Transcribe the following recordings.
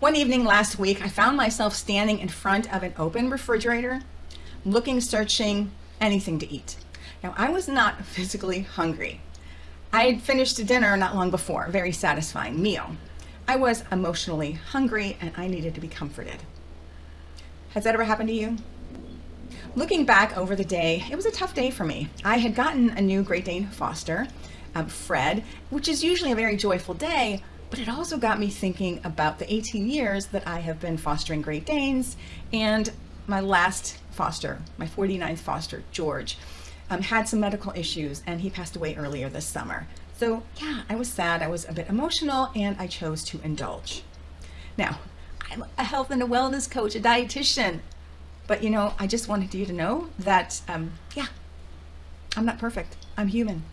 One evening last week, I found myself standing in front of an open refrigerator, looking, searching, anything to eat. Now, I was not physically hungry. I had finished dinner not long before, a very satisfying meal. I was emotionally hungry and I needed to be comforted. Has that ever happened to you? Looking back over the day, it was a tough day for me. I had gotten a new Great Dane Foster, um, Fred, which is usually a very joyful day, but it also got me thinking about the 18 years that I have been fostering Great Danes and my last foster, my 49th foster, George, um, had some medical issues and he passed away earlier this summer. So yeah, I was sad, I was a bit emotional, and I chose to indulge. Now, I'm a health and a wellness coach, a dietitian, but you know, I just wanted you to know that, um, yeah, I'm not perfect, I'm human.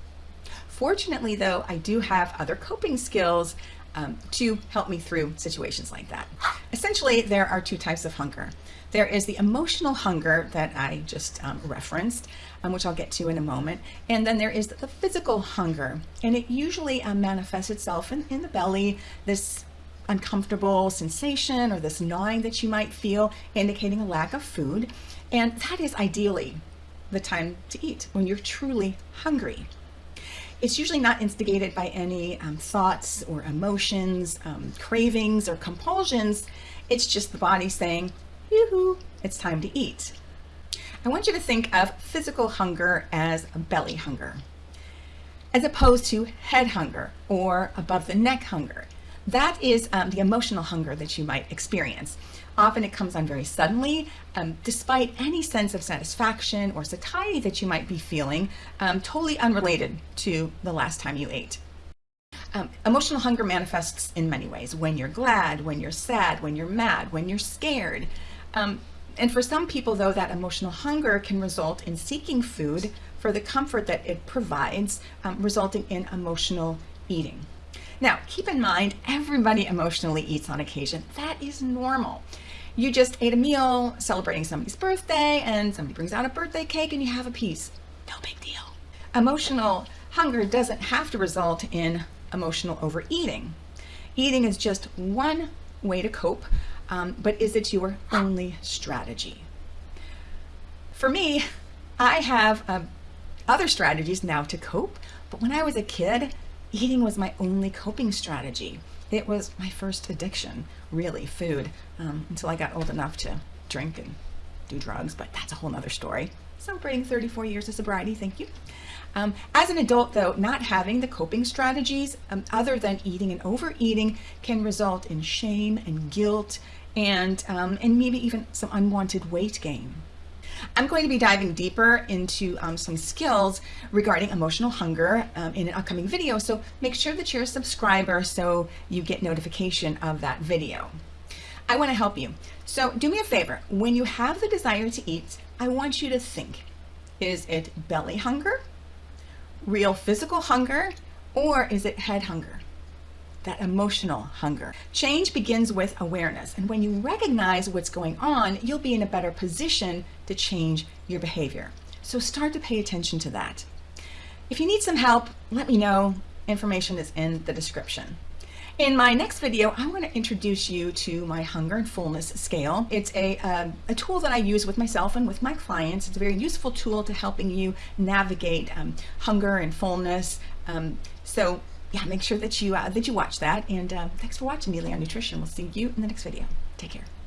Fortunately though, I do have other coping skills um, to help me through situations like that. Essentially, there are two types of hunger. There is the emotional hunger that I just um, referenced, um, which I'll get to in a moment. And then there is the physical hunger. And it usually um, manifests itself in, in the belly, this uncomfortable sensation or this gnawing that you might feel, indicating a lack of food. And that is ideally the time to eat when you're truly hungry. It's usually not instigated by any um, thoughts or emotions, um, cravings or compulsions. It's just the body saying, yoo-hoo, it's time to eat. I want you to think of physical hunger as a belly hunger, as opposed to head hunger or above the neck hunger. That is um, the emotional hunger that you might experience. Often it comes on very suddenly, um, despite any sense of satisfaction or satiety that you might be feeling, um, totally unrelated to the last time you ate. Um, emotional hunger manifests in many ways. When you're glad, when you're sad, when you're mad, when you're scared. Um, and for some people, though, that emotional hunger can result in seeking food for the comfort that it provides, um, resulting in emotional eating. Now, keep in mind, everybody emotionally eats on occasion. That is normal. You just ate a meal celebrating somebody's birthday and somebody brings out a birthday cake and you have a piece. No big deal. Emotional hunger doesn't have to result in emotional overeating. Eating is just one way to cope, um, but is it your only strategy? For me, I have uh, other strategies now to cope, but when I was a kid, eating was my only coping strategy. It was my first addiction, really, food, um, until I got old enough to drink and do drugs, but that's a whole nother story. Celebrating 34 years of sobriety, thank you. Um, as an adult, though, not having the coping strategies um, other than eating and overeating can result in shame and guilt and, um, and maybe even some unwanted weight gain. I'm going to be diving deeper into um, some skills regarding emotional hunger um, in an upcoming video, so make sure that you're a subscriber so you get notification of that video. I want to help you. So do me a favor, when you have the desire to eat, I want you to think, is it belly hunger, real physical hunger, or is it head hunger? That emotional hunger. Change begins with awareness. And when you recognize what's going on, you'll be in a better position to change your behavior. So start to pay attention to that. If you need some help, let me know. Information is in the description. In my next video, I want to introduce you to my hunger and fullness scale. It's a, uh, a tool that I use with myself and with my clients. It's a very useful tool to helping you navigate um, hunger and fullness. Um, so yeah, make sure that you uh, that you watch that. And uh, thanks for watching Neely on Nutrition. We'll see you in the next video. Take care.